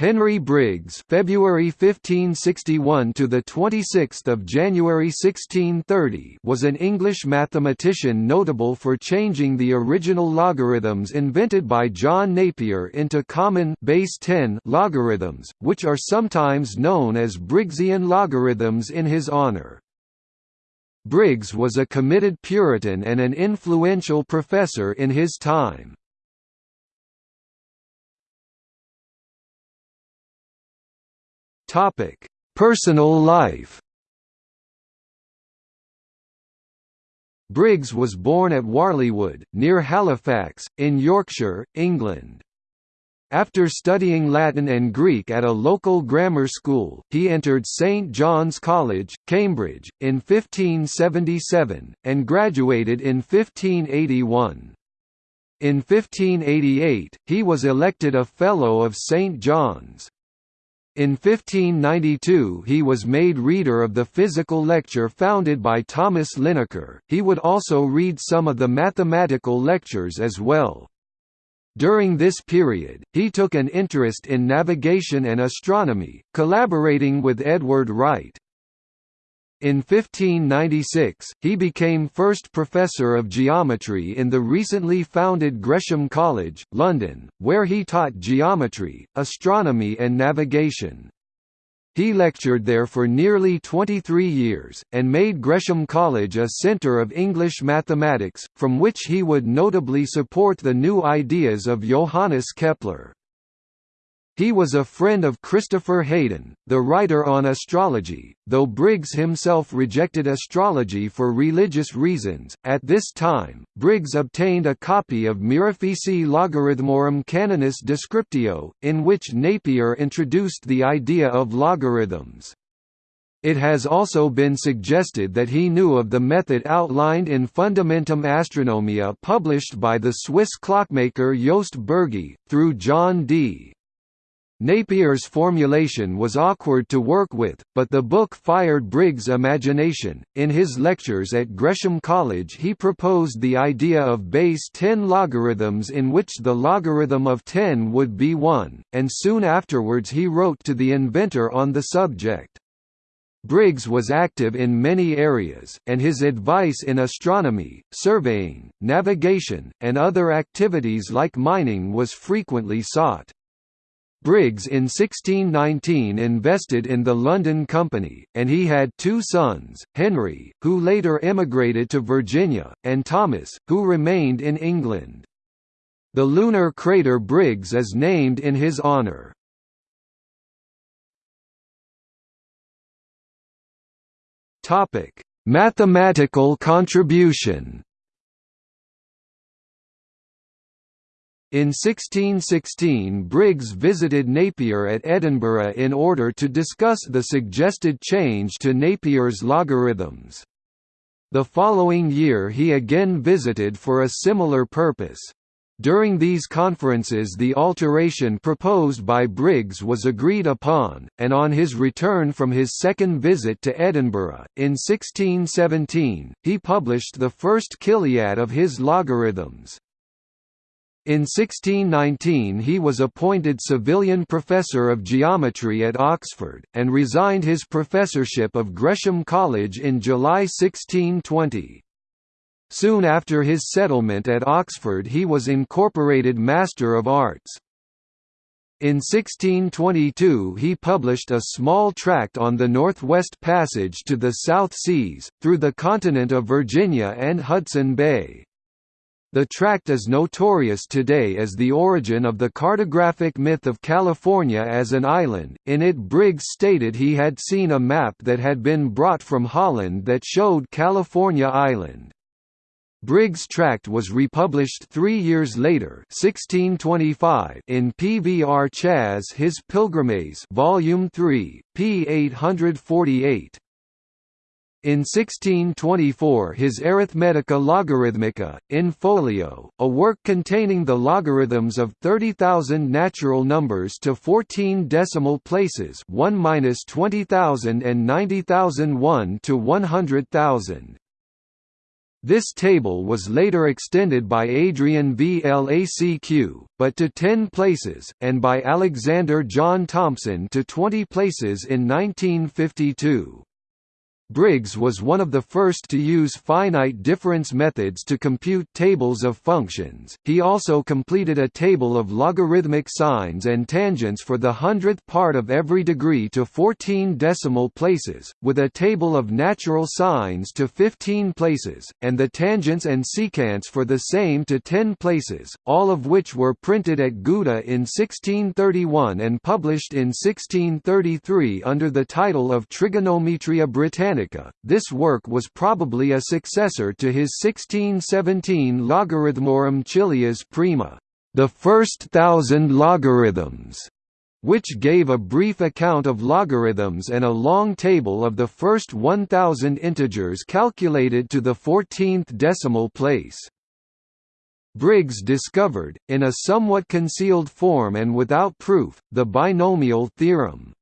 Henry Briggs (February 1561 to the 26th of January 1630) was an English mathematician notable for changing the original logarithms invented by John Napier into common base 10 logarithms, which are sometimes known as Briggsian logarithms in his honor. Briggs was a committed Puritan and an influential professor in his time. Topic: Personal life. Briggs was born at Warleywood, near Halifax, in Yorkshire, England. After studying Latin and Greek at a local grammar school, he entered St John's College, Cambridge, in 1577, and graduated in 1581. In 1588, he was elected a Fellow of St John's. In 1592 he was made reader of the physical lecture founded by Thomas Linacre, he would also read some of the mathematical lectures as well. During this period, he took an interest in navigation and astronomy, collaborating with Edward Wright. In 1596, he became first professor of geometry in the recently founded Gresham College, London, where he taught geometry, astronomy and navigation. He lectured there for nearly 23 years, and made Gresham College a centre of English mathematics, from which he would notably support the new ideas of Johannes Kepler. He was a friend of Christopher Heydon, the writer on astrology, though Briggs himself rejected astrology for religious reasons. At this time, Briggs obtained a copy of Mirifici Logarithmorum Canonis Descriptio, in which Napier introduced the idea of logarithms. It has also been suggested that he knew of the method outlined in Fundamentum Astronomiae published by the Swiss clockmaker Jost Bürgi, through John Dee. Napier's formulation was awkward to work with, but the book fired Briggs' imagination. In his lectures at Gresham College, he proposed the idea of base 10 logarithms in which the logarithm of 10 would be 1, and soon afterwards he wrote to the inventor on the subject. Briggs was active in many areas, and his advice in astronomy, surveying, navigation, and other activities like mining was frequently sought. Briggs in 1619 invested in the London Company, and he had two sons, Henry, who later emigrated to Virginia, and Thomas, who remained in England. The lunar crater Briggs is named in his honour. Mathematical contribution In 1616 Briggs visited Napier at Edinburgh in order to discuss the suggested change to Napier's logarithms. The following year he again visited for a similar purpose. During these conferences the alteration proposed by Briggs was agreed upon, and on his return from his second visit to Edinburgh, in 1617, he published the first chiliad of his logarithms. In 1619 he was appointed Savilian Professor of Geometry at Oxford, and resigned his professorship of Gresham College in July 1620. Soon after his settlement at Oxford he was incorporated Master of Arts. In 1622 he published a small tract on the Northwest Passage to the South Seas, through the continent of Virginia and Hudson Bay. The tract is notorious today as the origin of the cartographic myth of California as an island. In it, Briggs stated he had seen a map that had been brought from Holland that showed California Island. Briggs' tract was republished three years later 1625 in Purchas His Pilgrimes Volume 3, p. 848. In 1624 his Arithmetica Logarithmica, in folio, a work containing the logarithms of 30,000 natural numbers to 14 decimal places 1 20,000 and 90,001 to 100,000. This table was later extended by Adrian Vlacq, but to 10 places, and by Alexander John Thompson to 20 places in 1952. Briggs was one of the first to use finite difference methods to compute tables of functions. He also completed a table of logarithmic sines and tangents for the hundredth part of every degree to 14 decimal places, with a table of natural sines to 15 places, and the tangents and secants for the same to 10 places, all of which were printed at Gouda in 1631 and published in 1633 under the title of Trigonometria Britannica this work was probably a successor to his 1617 Logarithmorum Chilias Prima, the first thousand logarithms, which gave a brief account of logarithms and a long table of the first 1000 integers calculated to the 14th decimal place. Briggs discovered, in a somewhat concealed form and without proof, the binomial theorem.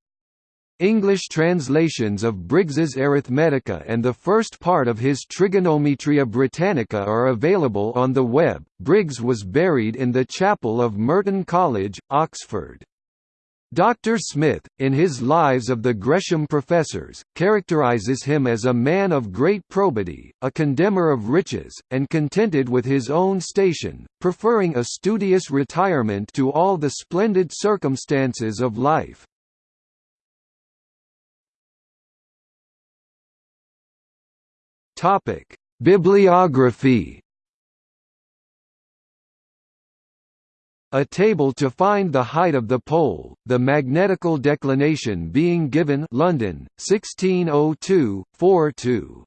English translations of Briggs's Arithmetica and the first part of his Trigonometria Britannica are available on the web. Briggs was buried in the chapel of Merton College, Oxford. Dr. Smith, in his Lives of the Gresham Professors, characterises him as a man of great probity, a condemner of riches, and contented with his own station, preferring a studious retirement to all the splendid circumstances of life. Topic: Bibliography. A table to find the height of the pole, the magnetical declination being given London, 1602-42.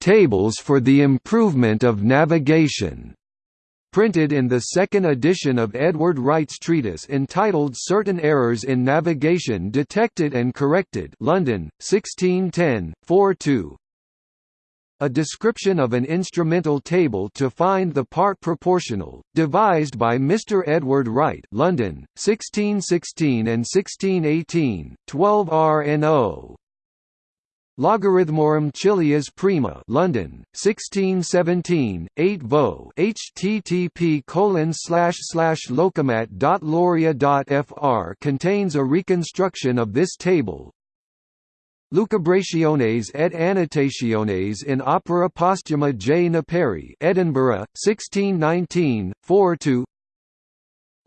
Tables for the improvement of navigation printed in the second edition of Edward Wright's treatise entitled Certain Errors in Navigation Detected and Corrected London, 1610, 42 a description of an instrumental table to find the part proportional, devised by Mr. Edward Wright London, 1616 and 1618, 12 RNO. Logarithmorum Chilias Prima London, 1617, 8 vo http colon slash slash locomat.loria.fr contains a reconstruction of this table, Lucubrationes et annotationes in opera postuma J. Naperi Edinburgh, 1619, 4–2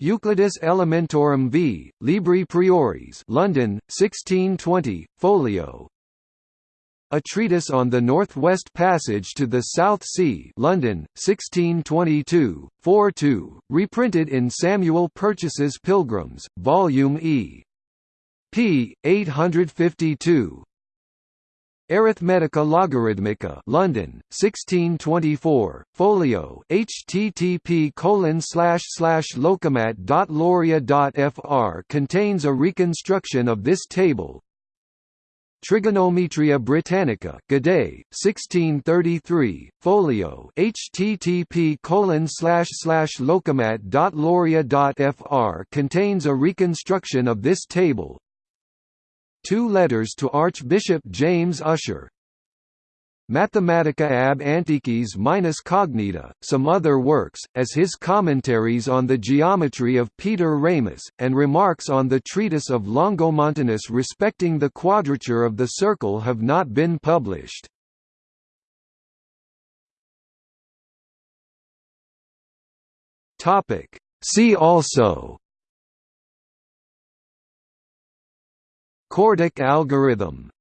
Euclidus Elementorum v. Libri Prioris London, 1620, folio A Treatise on the Northwest Passage to the South Sea London, 1622, 4–2, reprinted in Samuel Purchas's Pilgrims, Volume E. p. 852 Arithmetica Logarithmica London, 1624, folio http colon slash slash locomat.loria.fr contains a reconstruction of this table. Trigonometria Britannica Gaudet, 1633, folio http colon slash slash locomat.loria.fr contains a reconstruction of this table. Two letters to Archbishop James Ussher Mathematica ab Antiquis minus cognita, some other works, as his commentaries on the geometry of Peter Ramus, and remarks on the treatise of Longomontanus respecting the quadrature of the circle have not been published. See also CORDIC algorithm